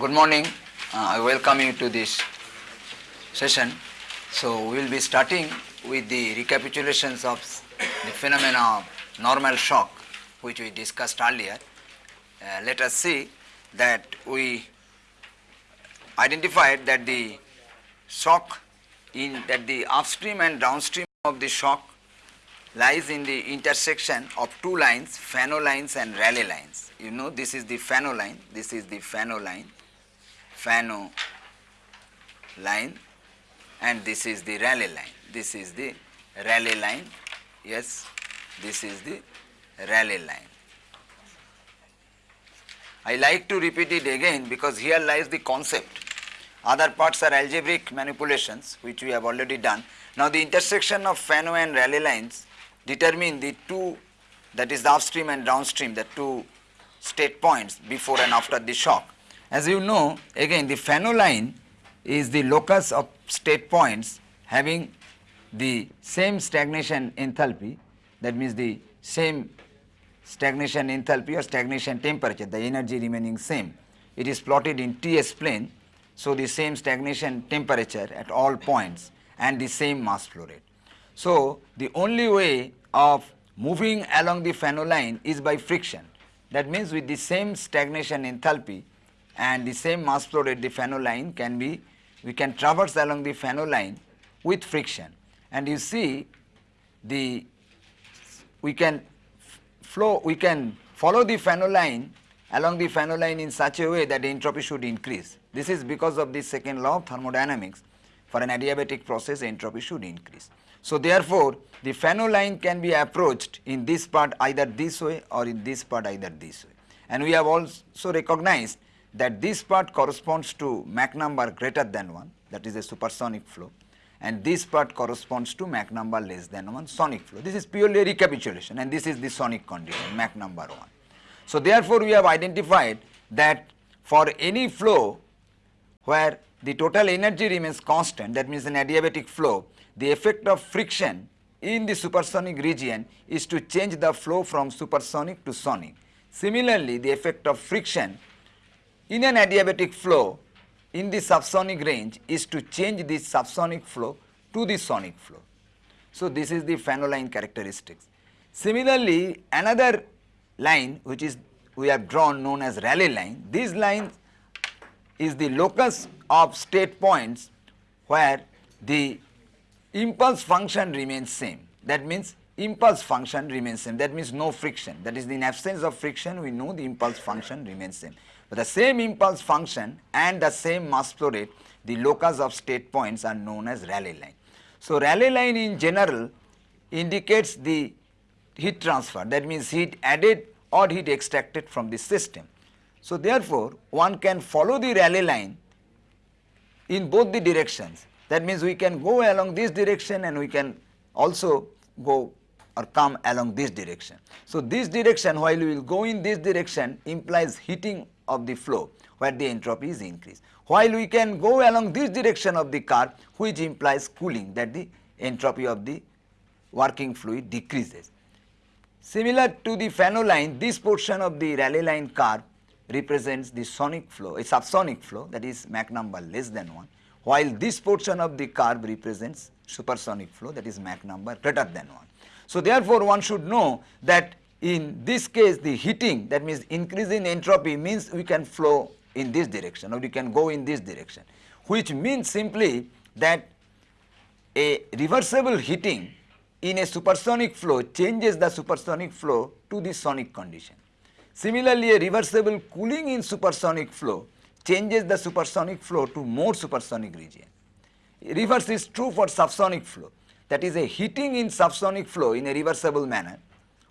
Good morning. Uh, I welcome you to this session. So we will be starting with the recapitulations of the phenomena of normal shock which we discussed earlier. Uh, let us see that we identified that the shock in that the upstream and downstream of the shock lies in the intersection of two lines, Fanno lines and Rayleigh lines. You know this is the Fanno line, this is the Fanno line, Fanno line and this is the Rayleigh line. This is the Rayleigh line, yes, this is the Rayleigh line. I like to repeat it again because here lies the concept. Other parts are algebraic manipulations which we have already done. Now the intersection of Fanno and Rayleigh lines determine the two that is the upstream and downstream the two state points before and after the shock. As you know again the Fanno line is the locus of state points having the same stagnation enthalpy that means the same stagnation enthalpy or stagnation temperature the energy remaining same. It is plotted in Ts plane so the same stagnation temperature at all points and the same mass flow rate. So, the only way of moving along the Fanno line is by friction. That means with the same stagnation enthalpy and the same mass flow rate the Fanno line can be, we can traverse along the Fanno line with friction. And you see the, we can flow, we can follow the Fanno line along the Fanno line in such a way that the entropy should increase. This is because of the second law of thermodynamics. For an adiabatic process, entropy should increase. So therefore, the Fanno line can be approached in this part either this way or in this part either this way. And we have also recognized that this part corresponds to Mach number greater than 1 that is a supersonic flow and this part corresponds to Mach number less than 1 sonic flow. This is purely recapitulation and this is the sonic condition Mach number 1. So therefore, we have identified that for any flow where the total energy remains constant that means an adiabatic flow the effect of friction in the supersonic region is to change the flow from supersonic to sonic. Similarly, the effect of friction in an adiabatic flow in the subsonic range is to change the subsonic flow to the sonic flow. So, this is the Fanno line characteristics. Similarly, another line which is we have drawn known as Rayleigh line, this line is the locus of state points where the impulse function remains same. That means impulse function remains same. That means no friction. That is in absence of friction we know the impulse function remains same. The same impulse function and the same mass flow rate the locus of state points are known as Rayleigh line. So Rayleigh line in general indicates the heat transfer that means heat added or heat extracted from the system. So therefore one can follow the Rayleigh line in both the directions that means we can go along this direction and we can also go or come along this direction. So this direction while we will go in this direction implies heating of the flow where the entropy is increased. While we can go along this direction of the curve which implies cooling that the entropy of the working fluid decreases. Similar to the Fanno line, this portion of the Rayleigh line curve represents the sonic flow, a subsonic flow that is Mach number less than 1 while this portion of the curve represents supersonic flow that is Mach number greater than 1. So therefore one should know that in this case the heating that means increase in entropy means we can flow in this direction or we can go in this direction which means simply that a reversible heating in a supersonic flow changes the supersonic flow to the sonic condition. Similarly, a reversible cooling in supersonic flow changes the supersonic flow to more supersonic region. Reverse is true for subsonic flow that is a heating in subsonic flow in a reversible manner.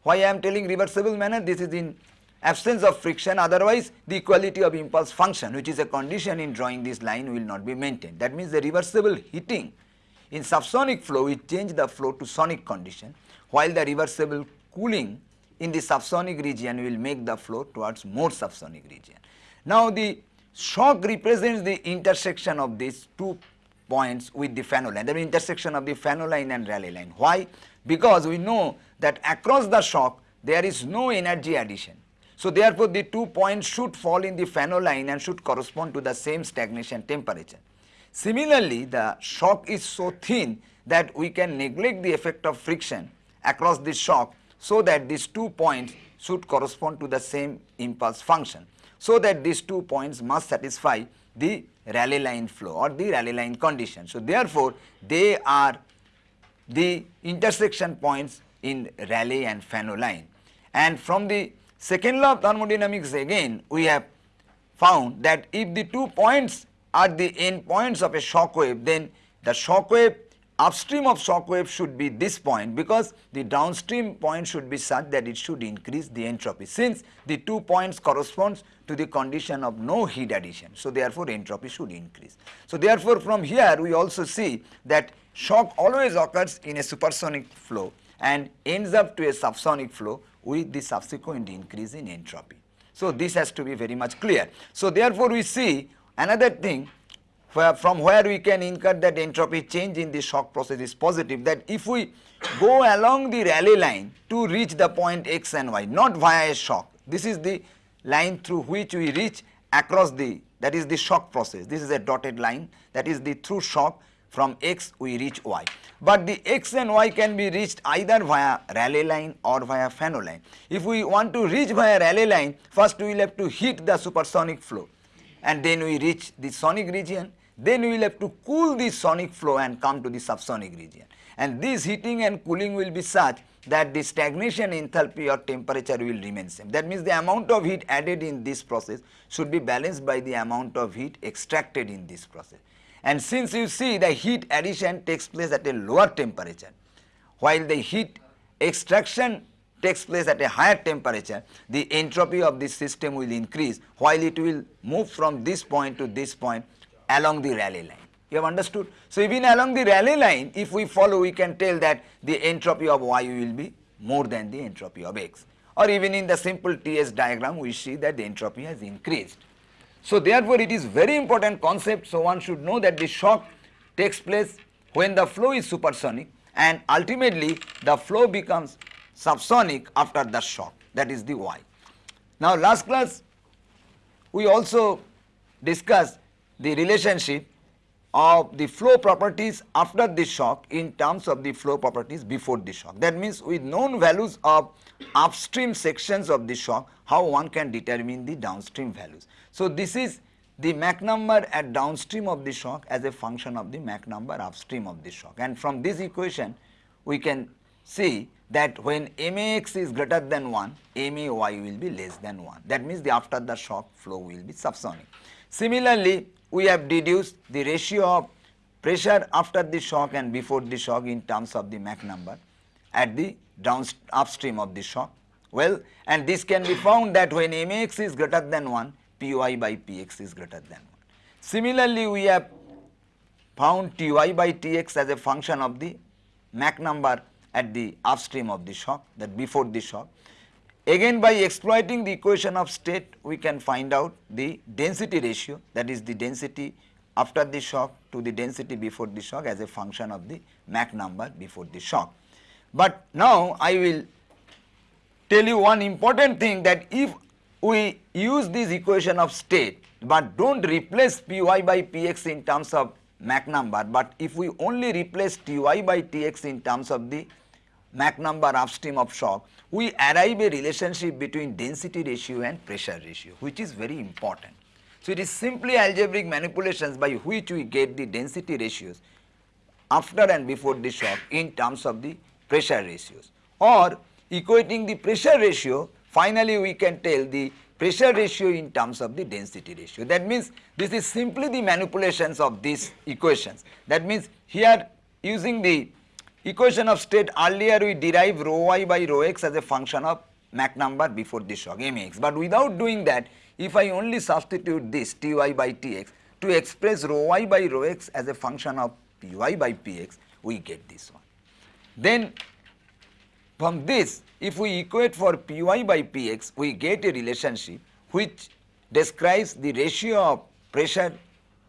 Why I am telling reversible manner this is in absence of friction otherwise the equality of impulse function which is a condition in drawing this line will not be maintained. That means the reversible heating in subsonic flow will change the flow to sonic condition while the reversible cooling in the subsonic region will make the flow towards more subsonic region. Now the Shock represents the intersection of these two points with the Fanno line, the intersection of the Fanno line and Rayleigh line. Why? Because we know that across the shock there is no energy addition. So therefore, the two points should fall in the Fanno line and should correspond to the same stagnation temperature. Similarly, the shock is so thin that we can neglect the effect of friction across the shock so that these two points should correspond to the same impulse function. So that these two points must satisfy the Rayleigh line flow or the Rayleigh line condition. So therefore, they are the intersection points in Rayleigh and Fanno line. And from the second law of thermodynamics again we have found that if the two points are the end points of a shock wave then the shock wave upstream of shock wave should be this point because the downstream point should be such that it should increase the entropy since the two points corresponds to the condition of no heat addition. So, therefore, entropy should increase. So, therefore, from here we also see that shock always occurs in a supersonic flow and ends up to a subsonic flow with the subsequent increase in entropy. So, this has to be very much clear. So, therefore, we see another thing where from where we can infer that entropy change in the shock process is positive that if we go along the Rayleigh line to reach the point x and y not via a shock this is the line through which we reach across the that is the shock process. This is a dotted line. That is the through shock. From x we reach y. But the x and y can be reached either via Rayleigh line or via Fanno line. If we want to reach via Rayleigh line first we will have to hit the supersonic flow. And then we reach the sonic region then we will have to cool the sonic flow and come to the subsonic region. And this heating and cooling will be such that the stagnation enthalpy or temperature will remain same. That means the amount of heat added in this process should be balanced by the amount of heat extracted in this process. And since you see the heat addition takes place at a lower temperature, while the heat extraction takes place at a higher temperature, the entropy of this system will increase while it will move from this point to this point along the Rayleigh line. You have understood? So, even along the Rayleigh line if we follow we can tell that the entropy of y will be more than the entropy of x or even in the simple TS diagram we see that the entropy has increased. So, therefore, it is very important concept. So, one should know that the shock takes place when the flow is supersonic and ultimately the flow becomes subsonic after the shock that is the y. Now, last class we also discussed the relationship of the flow properties after the shock in terms of the flow properties before the shock. That means with known values of upstream sections of the shock, how one can determine the downstream values. So, this is the Mach number at downstream of the shock as a function of the Mach number upstream of the shock. And from this equation, we can see that when MAX is greater than 1, MAY will be less than 1. That means the after the shock flow will be subsonic. Similarly, we have deduced the ratio of pressure after the shock and before the shock in terms of the Mach number at the down upstream of the shock. Well, and this can be found that when Max is greater than 1, Py by Px is greater than 1. Similarly, we have found Ty by Tx as a function of the Mach number at the upstream of the shock that before the shock Again by exploiting the equation of state we can find out the density ratio that is the density after the shock to the density before the shock as a function of the Mach number before the shock. But now I will tell you one important thing that if we use this equation of state but do not replace Py by Px in terms of Mach number but if we only replace Ty by Tx in terms of the Mach number upstream of shock we arrive a relationship between density ratio and pressure ratio which is very important. So, it is simply algebraic manipulations by which we get the density ratios after and before the shock in terms of the pressure ratios or equating the pressure ratio finally we can tell the pressure ratio in terms of the density ratio. That means this is simply the manipulations of these equations. That means here using the equation of state earlier we derive rho y by rho x as a function of Mach number before the shock mx. But without doing that if I only substitute this Ty by Tx to express rho y by rho x as a function of Py by Px we get this one. Then from this if we equate for Py by Px we get a relationship which describes the ratio of pressure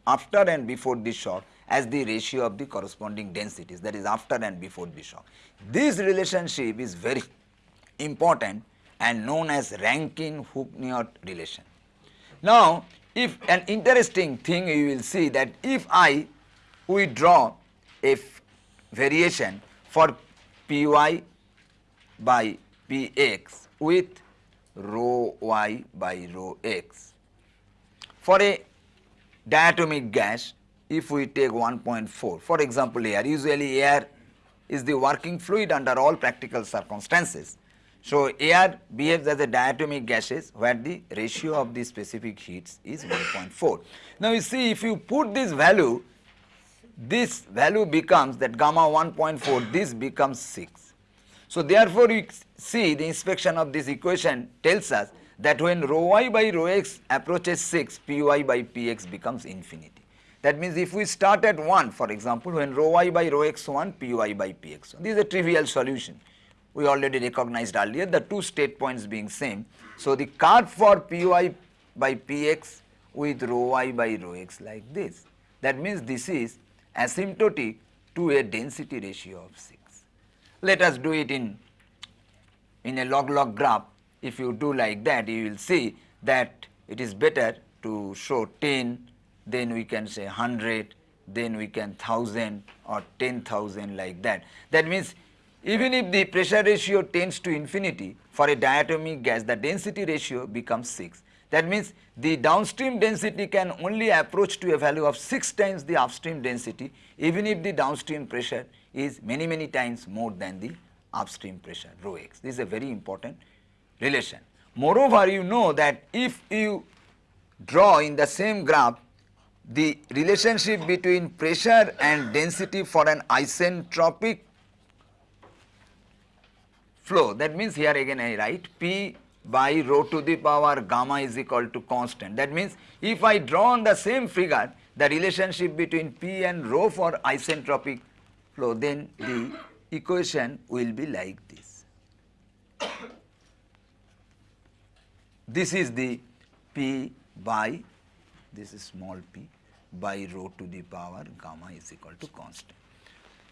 after and before the shock as the ratio of the corresponding densities that is after and before the shock. This relationship is very important and known as Rankine-Hugoniot relation. Now, if an interesting thing you will see that if I we draw a variation for Py by Px with rho y by rho x. For a diatomic gas, if we take 1.4, for example air, usually air is the working fluid under all practical circumstances. So, air behaves as a diatomic gases where the ratio of the specific heats is 1.4. Now, you see if you put this value, this value becomes that gamma 1.4, this becomes 6. So, therefore, you see the inspection of this equation tells us that when rho y by rho x approaches 6, py by px becomes infinity. That means if we start at 1 for example, when rho y by rho x 1, py by px 1. This is a trivial solution we already recognized earlier the two state points being same. So, the curve for Py by Px with rho y by rho x like this. That means this is asymptotic to a density ratio of 6. Let us do it in, in a log-log graph. If you do like that, you will see that it is better to show 10, then we can say 100, then we can 1000 or 10,000 like that. That means even if the pressure ratio tends to infinity for a diatomic gas the density ratio becomes 6. That means the downstream density can only approach to a value of 6 times the upstream density even if the downstream pressure is many many times more than the upstream pressure rho x. This is a very important relation. Moreover, you know that if you draw in the same graph the relationship between pressure and density for an isentropic flow. That means here again I write P by rho to the power gamma is equal to constant. That means if I draw on the same figure the relationship between P and rho for isentropic flow then the equation will be like this. This is the P by this is small p by rho to the power gamma is equal to constant.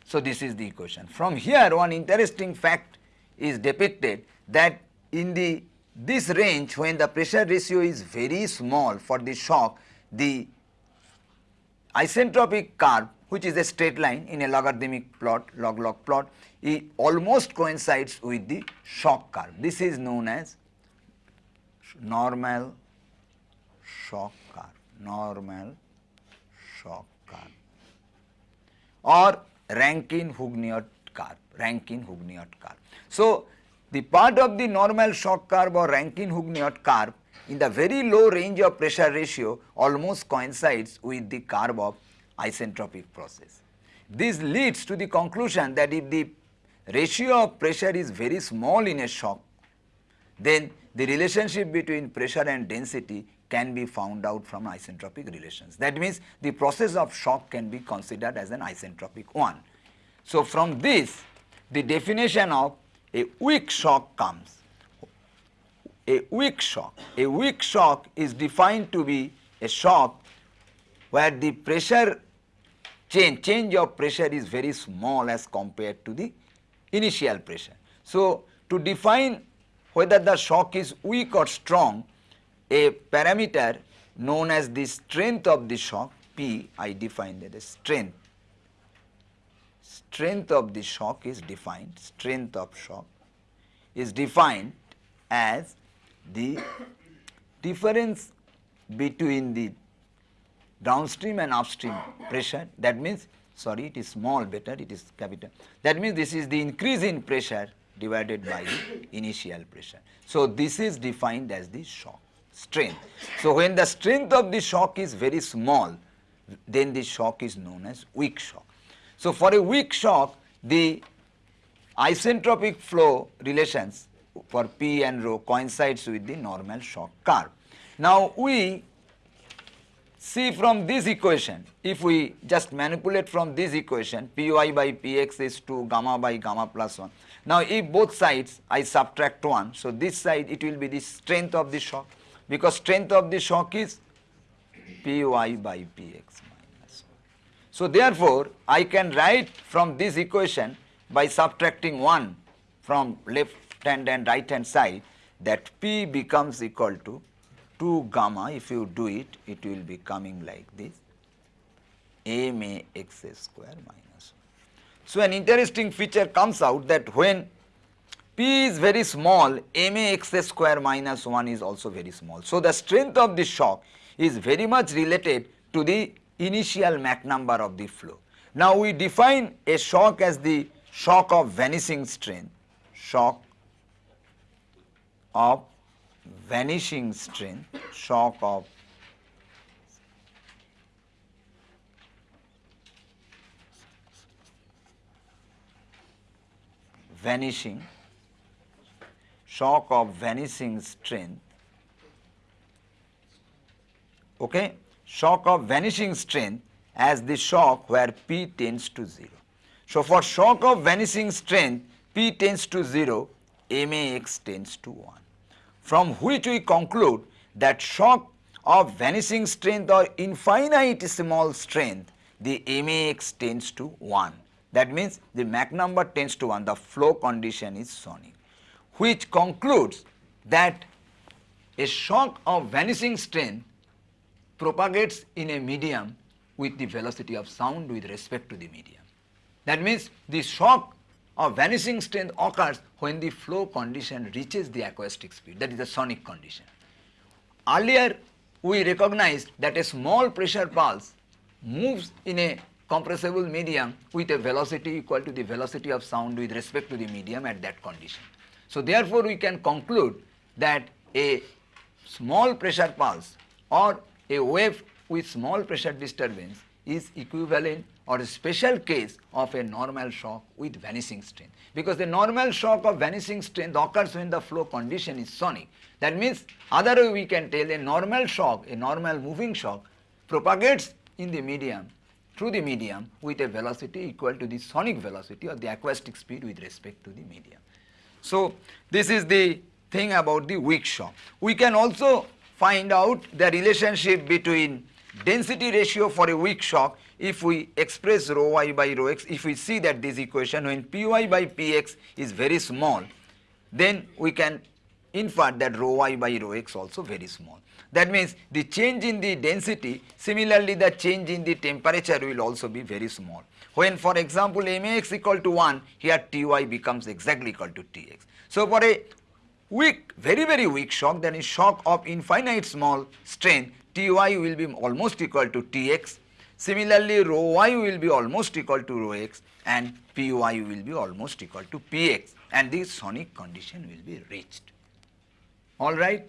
So, this is the equation. From here one interesting fact is depicted that in the this range when the pressure ratio is very small for the shock the isentropic curve which is a straight line in a logarithmic plot log log plot it almost coincides with the shock curve. This is known as normal shock curve, normal shock curve or Rankine-Hugoniot curve, Rankine-Hugoniot curve. So, the part of the normal shock curve or Rankine-Hugoniot curve in the very low range of pressure ratio almost coincides with the curve of isentropic process. This leads to the conclusion that if the ratio of pressure is very small in a shock, then the relationship between pressure and density can be found out from isentropic relations. That means the process of shock can be considered as an isentropic one. So, from this the definition of a weak shock comes. A weak shock, a weak shock is defined to be a shock where the pressure change, change of pressure is very small as compared to the initial pressure. So, to define whether the shock is weak or strong, a parameter known as the strength of the shock P I define that as strength. Strength of the shock is defined, strength of shock is defined as the difference between the downstream and upstream pressure. That means sorry it is small better it is capital. That means this is the increase in pressure divided by the initial pressure. So, this is defined as the shock strength. So, when the strength of the shock is very small then the shock is known as weak shock. So, for a weak shock the isentropic flow relations for P and rho coincides with the normal shock curve. Now, we see from this equation if we just manipulate from this equation Py by Px is 2 gamma by gamma plus 1. Now, if both sides I subtract 1, so this side it will be the strength of the shock because strength of the shock is Py by Px. 1. So, therefore, I can write from this equation by subtracting 1 from left hand and right hand side that P becomes equal to 2 gamma if you do it, it will be coming like this m a x square minus 1. So, an interesting feature comes out that when p is very small m a x square minus 1 is also very small. So, the strength of the shock is very much related to the initial Mach number of the flow. Now, we define a shock as the shock of vanishing strength, shock of vanishing strength, shock of vanishing, shock of vanishing strength, okay, shock of vanishing strength as the shock where P tends to 0. So, for shock of vanishing strength P tends to 0, MAX tends to 1 from which we conclude that shock of vanishing strength or infinite small strength the MAX tends to 1 that means the Mach number tends to 1, the flow condition is sonic, which concludes that a shock of vanishing strain propagates in a medium with the velocity of sound with respect to the medium. That means the shock of vanishing strength occurs when the flow condition reaches the acoustic speed, that is the sonic condition. Earlier, we recognized that a small pressure pulse moves in a compressible medium with a velocity equal to the velocity of sound with respect to the medium at that condition. So, therefore, we can conclude that a small pressure pulse or a wave with small pressure disturbance is equivalent or a special case of a normal shock with vanishing strength. Because the normal shock of vanishing strength occurs when the flow condition is sonic. That means other way we can tell a normal shock, a normal moving shock propagates in the medium through the medium with a velocity equal to the sonic velocity or the acoustic speed with respect to the medium. So, this is the thing about the weak shock. We can also find out the relationship between density ratio for a weak shock if we express rho y by rho x, if we see that this equation when py by px is very small, then we can infer that rho y by rho x also very small. That means the change in the density, similarly the change in the temperature will also be very small. When for example max equal to 1, here Ty becomes exactly equal to Tx. So for a weak, very very weak shock, that is shock of infinite small strain, Ty will be almost equal to Tx. Similarly, rho y will be almost equal to rho x and Py will be almost equal to Px and the sonic condition will be reached. All right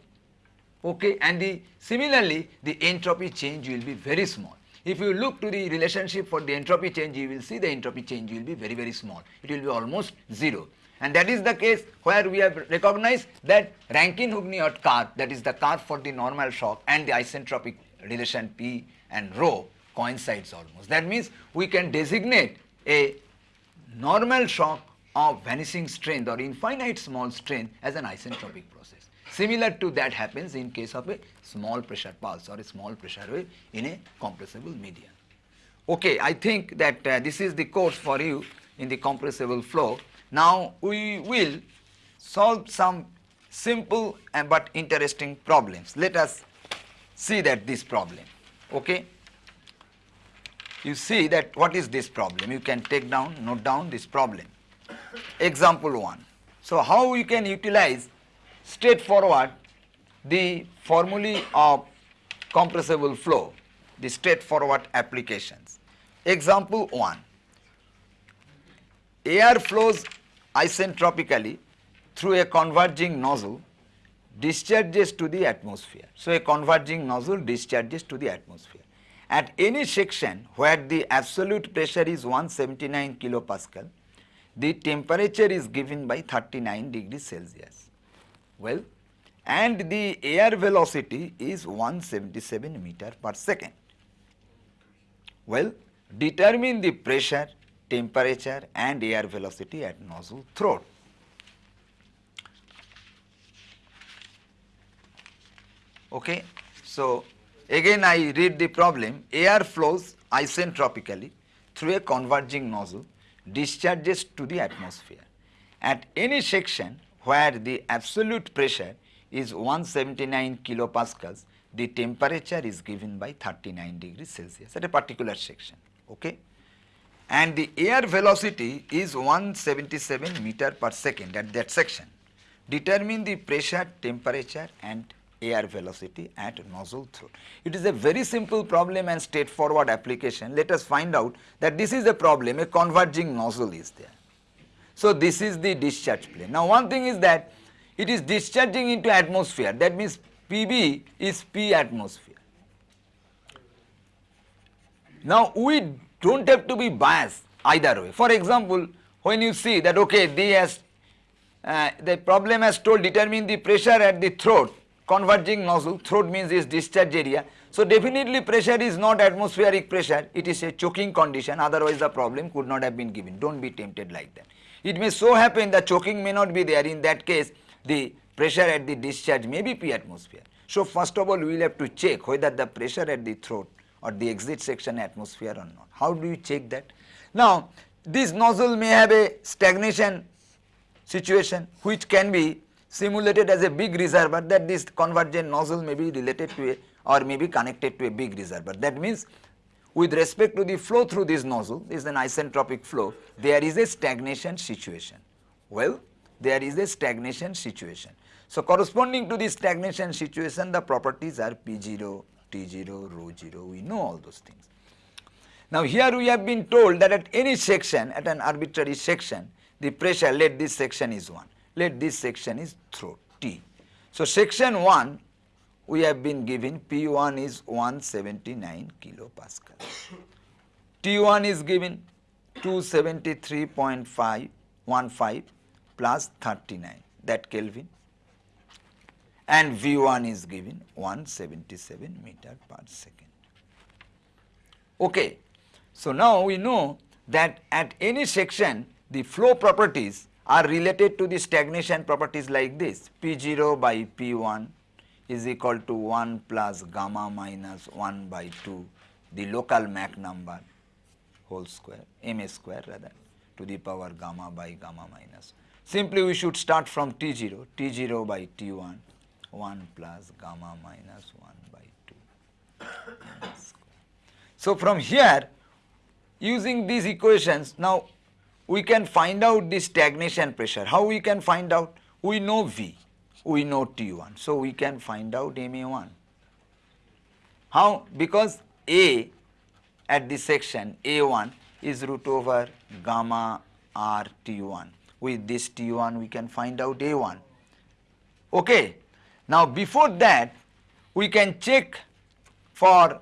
okay and the similarly the entropy change will be very small. If you look to the relationship for the entropy change you will see the entropy change will be very very small it will be almost 0 and that is the case where we have recognized that Rankine-Hugoniot curve that is the curve for the normal shock and the isentropic relation P and rho coincides almost. That means we can designate a normal shock of vanishing strength or infinite small strength as an isentropic process. Similar to that happens in case of a small pressure pulse or a small pressure wave in a compressible medium. Okay, I think that uh, this is the course for you in the compressible flow. Now we will solve some simple and but interesting problems. Let us see that this problem. Okay. You see that what is this problem? You can take down, note down this problem. Example 1. So how you can utilize straightforward the formulae of compressible flow, the straightforward applications. Example 1, air flows isentropically through a converging nozzle discharges to the atmosphere. So, a converging nozzle discharges to the atmosphere. At any section where the absolute pressure is 179 kilopascal, the temperature is given by 39 degrees Celsius. Well, and the air velocity is 177 meter per second. Well, determine the pressure, temperature and air velocity at nozzle throat. Okay. So, again I read the problem, air flows isentropically through a converging nozzle, discharges to the atmosphere. At any section where the absolute pressure is 179 kilopascals, the temperature is given by 39 degrees Celsius at a particular section. Okay? And the air velocity is 177 meter per second at that section. Determine the pressure, temperature and air velocity at nozzle throat. It is a very simple problem and straightforward application. Let us find out that this is a problem, a converging nozzle is there. So, this is the discharge plane. Now, one thing is that it is discharging into atmosphere that means PB is P atmosphere. Now, we do not have to be biased either way. For example, when you see that okay, the, has, uh, the problem has told determine the pressure at the throat converging nozzle, throat means is discharge area. So, definitely pressure is not atmospheric pressure, it is a choking condition otherwise the problem could not have been given, do not be tempted like that. It may so happen that choking may not be there in that case the pressure at the discharge may be P atmosphere. So, first of all we will have to check whether the pressure at the throat or the exit section atmosphere or not. How do you check that? Now, this nozzle may have a stagnation situation which can be simulated as a big reservoir that this convergent nozzle may be related to a or may be connected to a big reservoir. That means with respect to the flow through this nozzle, this is an isentropic flow, there is a stagnation situation. Well, there is a stagnation situation. So, corresponding to the stagnation situation, the properties are P0, T0, rho 0, we know all those things. Now, here we have been told that at any section, at an arbitrary section, the pressure, let this section is 1, let this section is throat T. So, section 1 we have been given P1 is 179 kilopascal. T1 is given 273.515 plus 39 that Kelvin and V1 is given 177 meter per second. Okay. So, now we know that at any section the flow properties are related to the stagnation properties like this P0 by P1 is equal to 1 plus gamma minus 1 by 2 the local Mach number whole square m a square rather to the power gamma by gamma minus. Simply we should start from T0, T0 by T1 1 plus gamma minus 1 by 2 So from here using these equations now we can find out the stagnation pressure. How we can find out? We know V we know T1. So, we can find out MA1. How? Because A at this section A1 is root over gamma R T1. With this T1 we can find out A1. Okay. Now, before that we can check for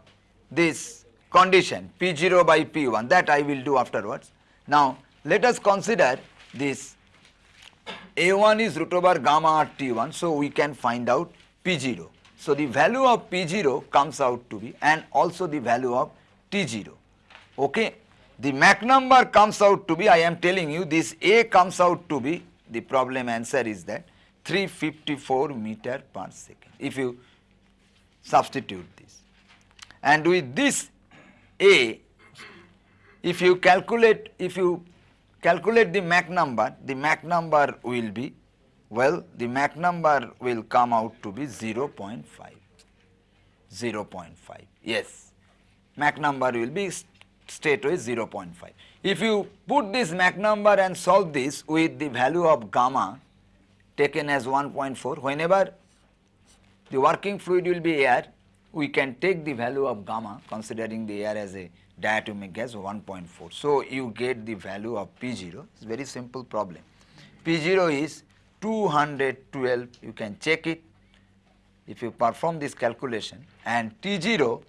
this condition P0 by P1 that I will do afterwards. Now, let us consider this a1 is root over gamma r T1, so we can find out P0. So, the value of P0 comes out to be and also the value of T0. Okay. The Mach number comes out to be, I am telling you this A comes out to be, the problem answer is that 354 meter per second if you substitute this. And with this A, if you calculate, if you calculate the Mach number, the Mach number will be, well, the Mach number will come out to be 0 0.5, 0 0.5, yes. Mach number will be straightway 0 0.5. If you put this Mach number and solve this with the value of gamma taken as 1.4, whenever the working fluid will be air, we can take the value of gamma considering the air as a diatomic gas 1.4. So, you get the value of P0, it is very simple problem. P0 is 212, you can check it if you perform this calculation and T0,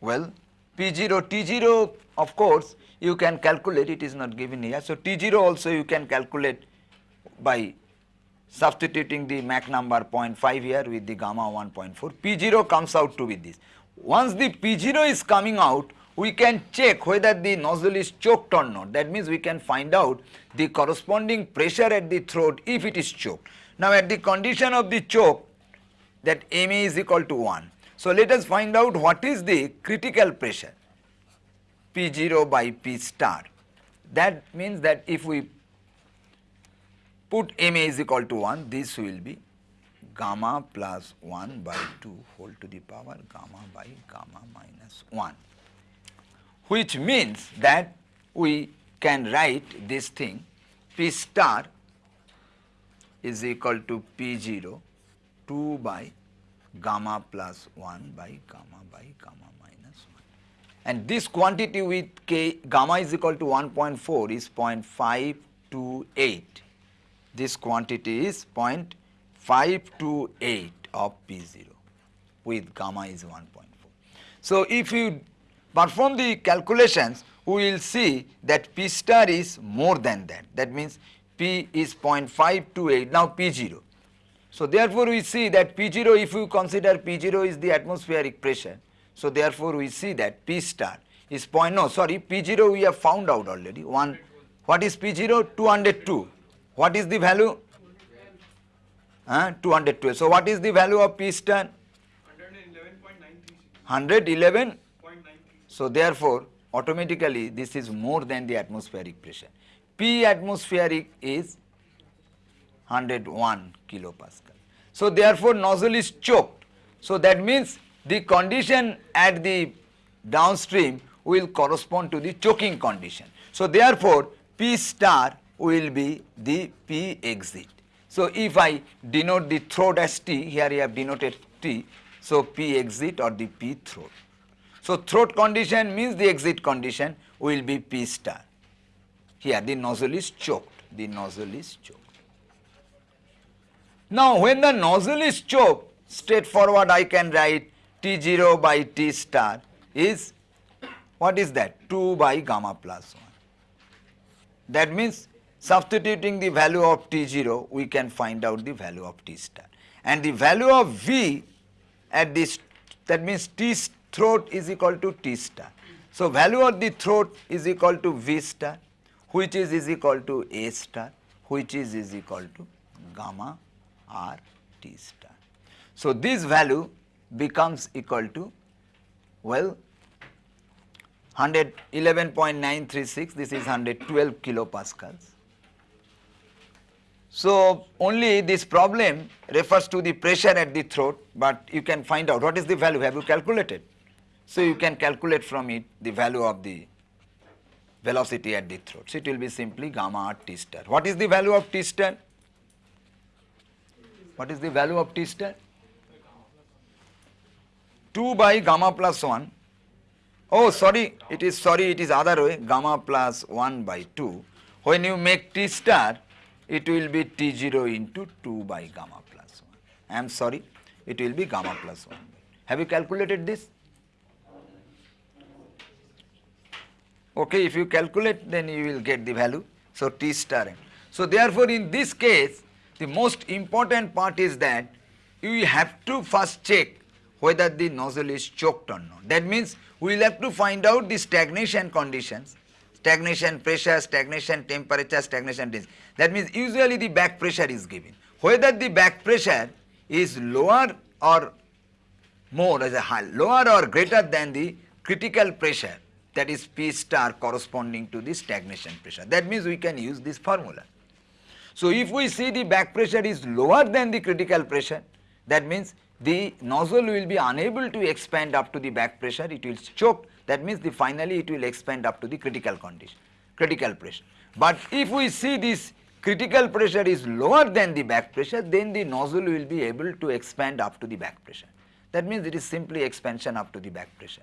well P0, T0 of course you can calculate, it is not given here. So, T0 also you can calculate by substituting the Mach number 0.5 here with the gamma 1.4, P0 comes out to be this. Once the P0 is coming out, we can check whether the nozzle is choked or not. That means we can find out the corresponding pressure at the throat if it is choked. Now at the condition of the choke that Ma is equal to 1. So let us find out what is the critical pressure P0 by P star. That means that if we put Ma is equal to 1, this will be gamma plus 1 by 2 whole to the power gamma by gamma minus 1 which means that we can write this thing P star is equal to P0 2 by gamma plus 1 by gamma by gamma minus 1. And this quantity with k gamma is equal to 1.4 is 0.528. This quantity is 0.528 of P0 with gamma is 1.4. So, if you perform the calculations we will see that P star is more than that. That means P is 0.528, now P0. So therefore we see that P0 if you consider P0 is the atmospheric pressure. So therefore we see that P star is point, no sorry P0 we have found out already. One, what is P0? 202. What is the value? Uh, 212. So what is the value of P star? 111. So therefore automatically this is more than the atmospheric pressure. P atmospheric is 101 kilopascal. So therefore nozzle is choked. So that means the condition at the downstream will correspond to the choking condition. So therefore P star will be the P exit. So if I denote the throat as T, here I have denoted T, so P exit or the P throat. So throat condition means the exit condition will be P star. Here the nozzle is choked, the nozzle is choked. Now when the nozzle is choked, straightforward I can write T0 by T star is, what is that? 2 by gamma plus 1. That means substituting the value of T0, we can find out the value of T star. And the value of V at this, that means T throat is equal to T star. So value of the throat is equal to V star which is is equal to A star which is is equal to gamma R T star. So this value becomes equal to well 111.936 this is 112 kilopascals. So only this problem refers to the pressure at the throat but you can find out what is the value have you calculated so you can calculate from it the value of the velocity at the throat. So it will be simply gamma r t star. What is the value of t star? What is the value of t star? 2 by gamma plus 1. Oh sorry, it is sorry, it is other way, gamma plus 1 by 2. When you make t star, it will be t0 into 2 by gamma plus 1. I am sorry, it will be gamma plus 1. Have you calculated this? Okay, if you calculate then you will get the value. So T star n. So therefore in this case the most important part is that you have to first check whether the nozzle is choked or not. That means we will have to find out the stagnation conditions, stagnation pressure, stagnation temperature, stagnation distance. That means usually the back pressure is given. Whether the back pressure is lower or more as a high, lower or greater than the critical pressure that is P star corresponding to the stagnation pressure. That means we can use this formula. So if we see the back pressure is lower than the critical pressure, that means the nozzle will be unable to expand up to the back pressure, it will choke, that means the finally it will expand up to the critical condition, critical pressure. But if we see this critical pressure is lower than the back pressure, then the nozzle will be able to expand up to the back pressure. That means it is simply expansion up to the back pressure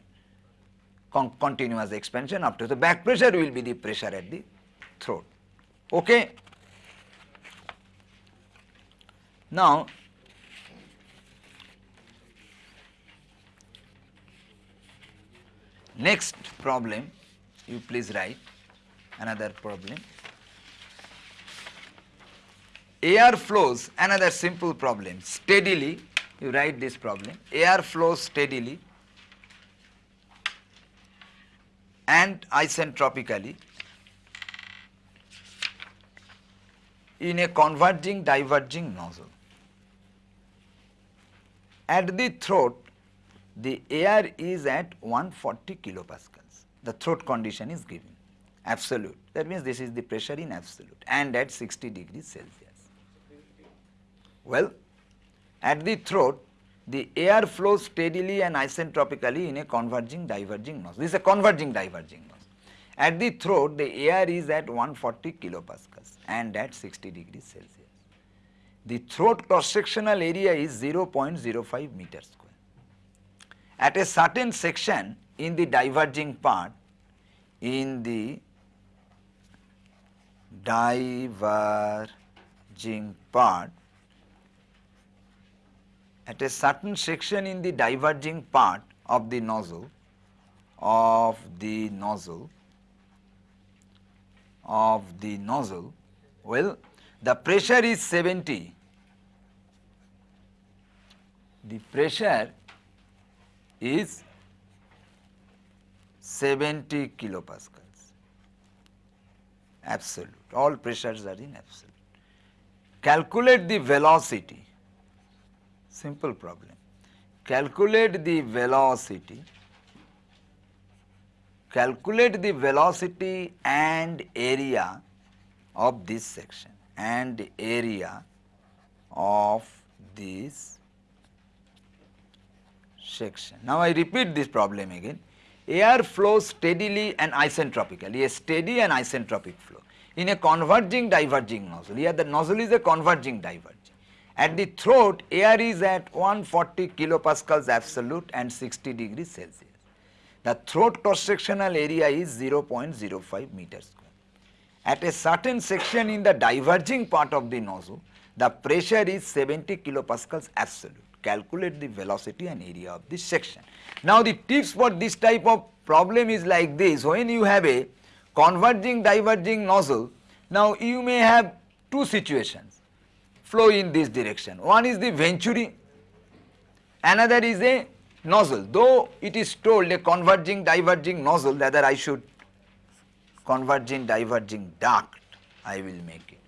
con continuous expansion up to the back pressure will be the pressure at the throat. Okay. Now, next problem you please write another problem. Air flows another simple problem steadily you write this problem air flows steadily and isentropically in a converging diverging nozzle. At the throat, the air is at 140 kilopascals. The throat condition is given, absolute. That means this is the pressure in absolute and at 60 degrees Celsius. Well, at the throat the air flows steadily and isentropically in a converging diverging nozzle. This is a converging diverging nozzle. At the throat the air is at 140 kilopascals and at 60 degrees Celsius. The throat cross sectional area is 0.05 meter square. At a certain section in the diverging part in the diverging part at a certain section in the diverging part of the nozzle of the nozzle of the nozzle well the pressure is 70 the pressure is 70 kilopascals. Absolute. All pressures are in absolute. Calculate the velocity. Simple problem. Calculate the velocity. Calculate the velocity and area of this section and area of this section. Now I repeat this problem again. Air flows steadily and isentropically, a steady and isentropic flow in a converging diverging nozzle. Here the nozzle is a converging diverging. At the throat, air is at 140 kilopascals absolute and 60 degrees Celsius. The throat cross sectional area is 0.05 meters square. At a certain section in the diverging part of the nozzle, the pressure is 70 kilopascals absolute calculate the velocity and area of this section. Now the tips for this type of problem is like this, when you have a converging diverging nozzle, now you may have two situations flow in this direction. One is the venturi, another is a nozzle, though it is told a converging diverging nozzle rather I should converging diverging duct I will make it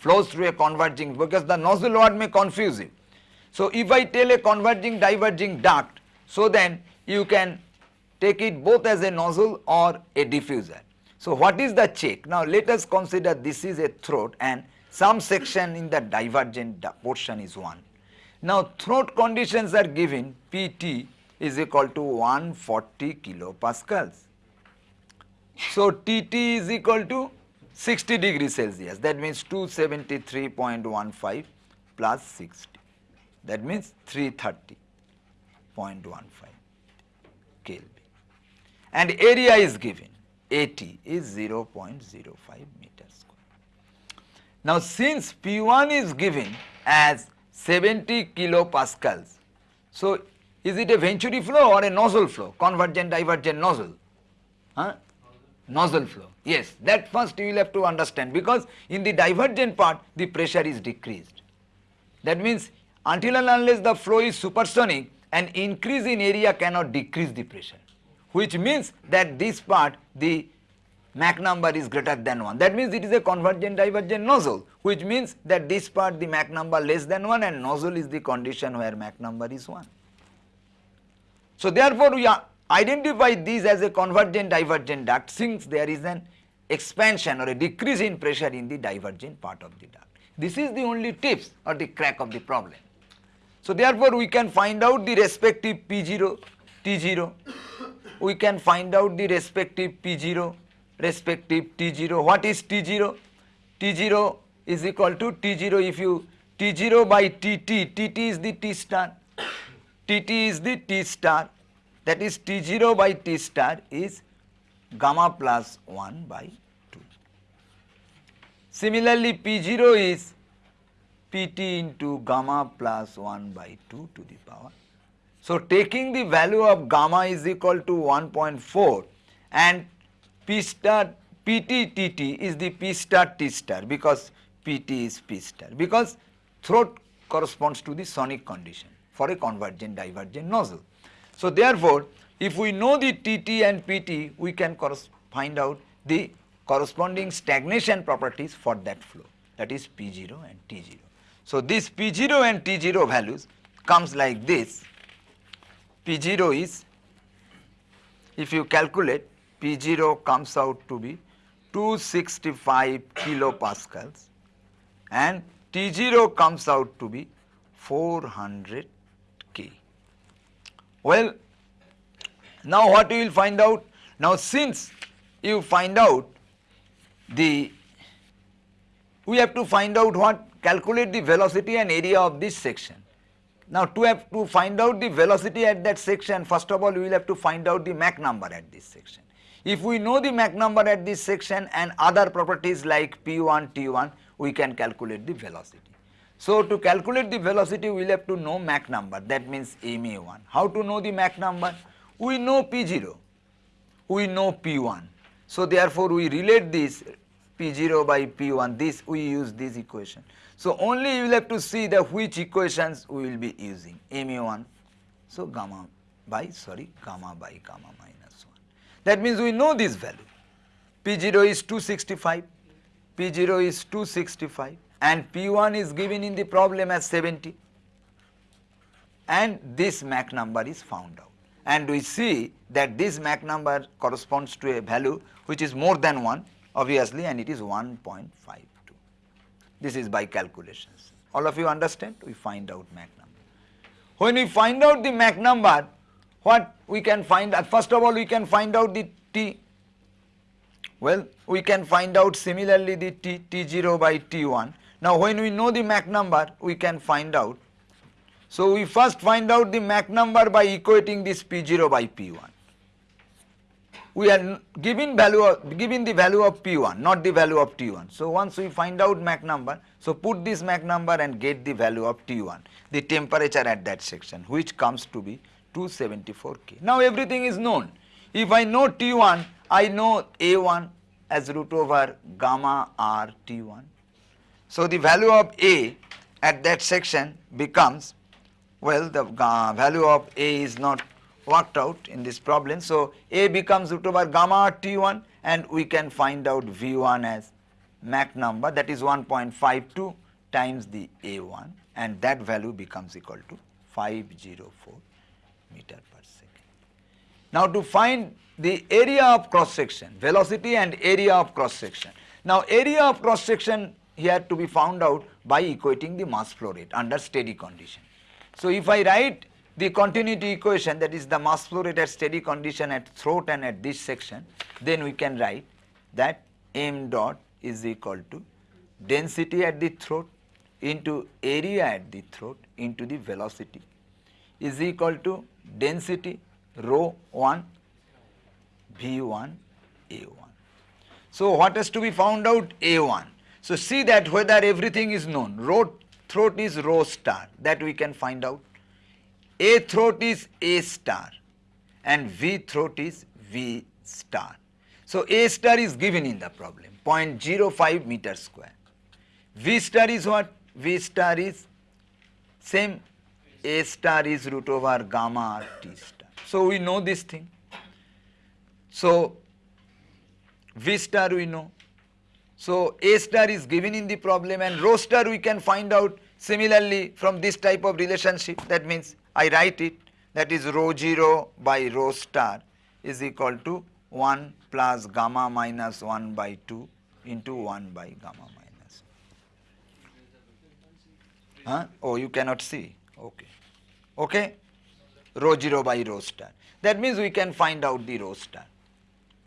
flows through a converging because the nozzle word may confuse you. So if I tell a converging diverging duct, so then you can take it both as a nozzle or a diffuser. So what is the check? Now let us consider this is a throat and some section in the divergent portion is 1. Now throat conditions are given Pt is equal to 140 kilopascals. So Tt is equal to 60 degrees Celsius that means 273.15 plus 60 that means 330.15 Kelvin and area is given AT is 0.05 meter square. Now since P1 is given as 70 kilopascals, so is it a venturi flow or a nozzle flow, convergent divergent nozzle? Huh? Nozzle flow, yes that first you will have to understand because in the divergent part the pressure is decreased. That means until and unless the flow is supersonic, an increase in area cannot decrease the pressure, which means that this part the Mach number is greater than 1. That means it is a convergent divergent nozzle, which means that this part the Mach number less than 1 and nozzle is the condition where Mach number is 1. So therefore, we identify these as a convergent divergent duct since there is an expansion or a decrease in pressure in the divergent part of the duct. This is the only tips or the crack of the problem. So therefore we can find out the respective P0, T0, we can find out the respective P0, respective T0. What is T0? T0 is equal to T0 if you T0 by TT, TT is the T star, TT is the T star that is T0 by T star is gamma plus 1 by 2. Similarly P0 is Pt into gamma plus 1 by 2 to the power. So taking the value of gamma is equal to 1.4 and P star Pt Tt is the P star T star because Pt is P star because throat corresponds to the sonic condition for a convergent divergent nozzle. So therefore, if we know the Tt and Pt we can find out the corresponding stagnation properties for that flow that is P0 and T0. So this P0 and T0 values comes like this. P0 is, if you calculate, P0 comes out to be 265 kilopascals and T0 comes out to be 400 K. Well, now what you will find out? Now since you find out the, we have to find out what, calculate the velocity and area of this section. Now to have to find out the velocity at that section, first of all we will have to find out the Mach number at this section. If we know the Mach number at this section and other properties like P1, T1, we can calculate the velocity. So to calculate the velocity we will have to know Mach number that means ma1. How to know the Mach number? We know P0, we know P1. So therefore we relate this P0 by P1 this we use this equation. So only you will have to see the which equations we will be using. Ma1 so gamma by sorry gamma by gamma minus 1. That means we know this value. P0 is 265 P0 is 265 and P1 is given in the problem as 70 and this Mach number is found out. And we see that this Mach number corresponds to a value which is more than 1 obviously and it is 1.52. This is by calculations. All of you understand? We find out Mach number. When we find out the Mach number, what we can find, uh, first of all we can find out the T. Well, we can find out similarly the T, T0 by T1. Now when we know the Mach number, we can find out. So we first find out the Mach number by equating this P0 by P1 we are giving value of, the value of P1 not the value of T1. So once we find out Mach number so put this Mach number and get the value of T1 the temperature at that section which comes to be 274 K. Now everything is known if I know T1 I know A1 as root over gamma R T1. So the value of A at that section becomes well the uh, value of A is not worked out in this problem. So, A becomes root over gamma T1 and we can find out V1 as Mach number that is 1.52 times the A1 and that value becomes equal to 504 meter per second. Now to find the area of cross section, velocity and area of cross section. Now area of cross section here to be found out by equating the mass flow rate under steady condition. So if I write the continuity equation that is the mass flow rate at steady condition at throat and at this section then we can write that m dot is equal to density at the throat into area at the throat into the velocity is equal to density rho 1 v1 a1. So what has to be found out a1. So see that whether everything is known rho throat is rho star that we can find out a throat is A star and V throat is V star. So A star is given in the problem 0.05 meter square. V star is what? V star is same A star is root over gamma R T star. So we know this thing. So V star we know. So A star is given in the problem and rho star we can find out similarly from this type of relationship that means I write it that is rho 0 by rho star is equal to 1 plus gamma minus 1 by 2 into 1 by gamma minus. Huh? Oh, you cannot see. Okay. Okay? Rho 0 by rho star. That means we can find out the rho star.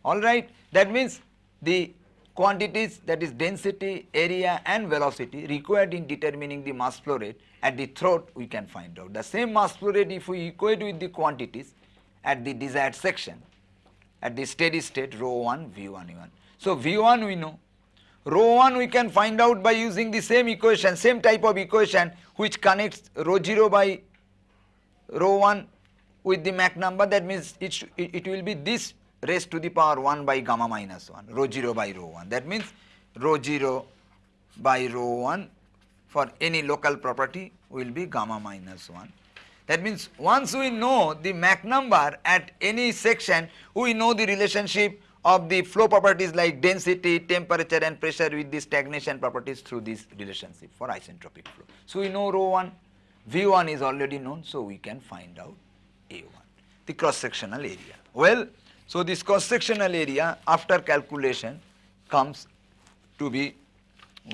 Alright? That means the quantities that is density, area and velocity required in determining the mass flow rate at the throat we can find out. The same mass flow rate if we equate with the quantities at the desired section at the steady state rho 1 V1 E1. So V1 we know, rho 1 we can find out by using the same equation, same type of equation which connects rho 0 by rho 1 with the Mach number that means it, it will be this raised to the power 1 by gamma minus 1, rho 0 by rho 1. That means rho 0 by rho 1 for any local property will be gamma minus 1. That means once we know the Mach number at any section, we know the relationship of the flow properties like density, temperature and pressure with the stagnation properties through this relationship for isentropic flow. So we know rho 1, V1 is already known, so we can find out A1, the cross sectional area. Well, so this cross sectional area after calculation comes to be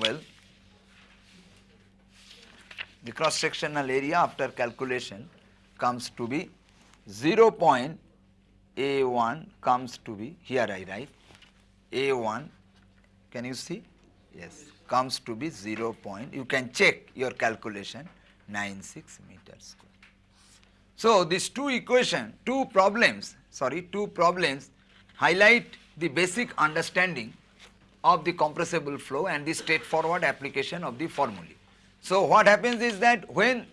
well the cross sectional area after calculation comes to be 0 point A1 comes to be here I write A1 can you see yes comes to be 0 point you can check your calculation 96 meters square. So these two equation two problems sorry two problems highlight the basic understanding of the compressible flow and the straightforward application of the formulae. So what happens is that when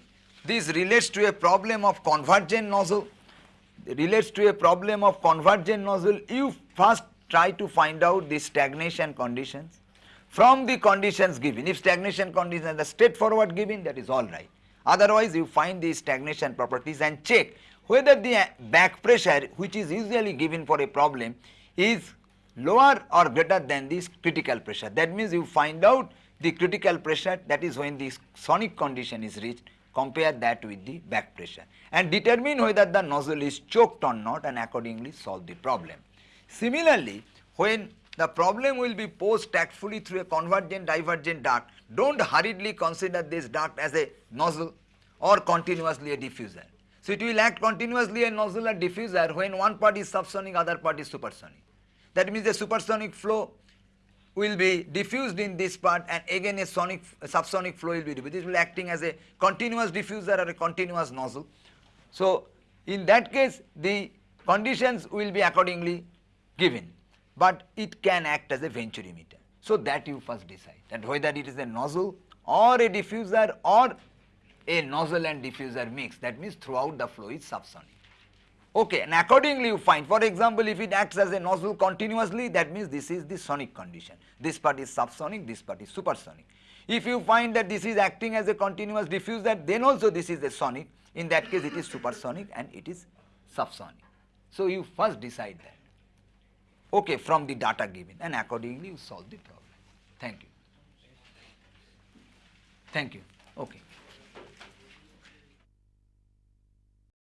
this relates to a problem of convergent nozzle, relates to a problem of convergent nozzle, you first try to find out the stagnation conditions from the conditions given. If stagnation conditions are straightforward given, that is all right. Otherwise, you find the stagnation properties and check whether the back pressure which is usually given for a problem is lower or greater than this critical pressure. That means you find out the critical pressure that is when the sonic condition is reached compare that with the back pressure and determine whether the nozzle is choked or not and accordingly solve the problem. Similarly, when the problem will be posed tactfully through a convergent divergent duct, don't hurriedly consider this duct as a nozzle or continuously a diffuser. So it will act continuously a nozzle diffuser when one part is subsonic, other part is supersonic. That means the supersonic flow will be diffused in this part and again a sonic a subsonic flow will be diffused. This will be acting as a continuous diffuser or a continuous nozzle. So in that case the conditions will be accordingly given but it can act as a venturimeter. So that you first decide that whether it is a nozzle or a diffuser or a nozzle and diffuser mix that means throughout the flow is subsonic. Okay, and accordingly you find, for example, if it acts as a nozzle continuously, that means this is the sonic condition. This part is subsonic, this part is supersonic. If you find that this is acting as a continuous diffuser, then also this is a sonic. In that case, it is supersonic and it is subsonic. So you first decide that. Okay, from the data given, and accordingly you solve the problem. Thank you. Thank you. Okay.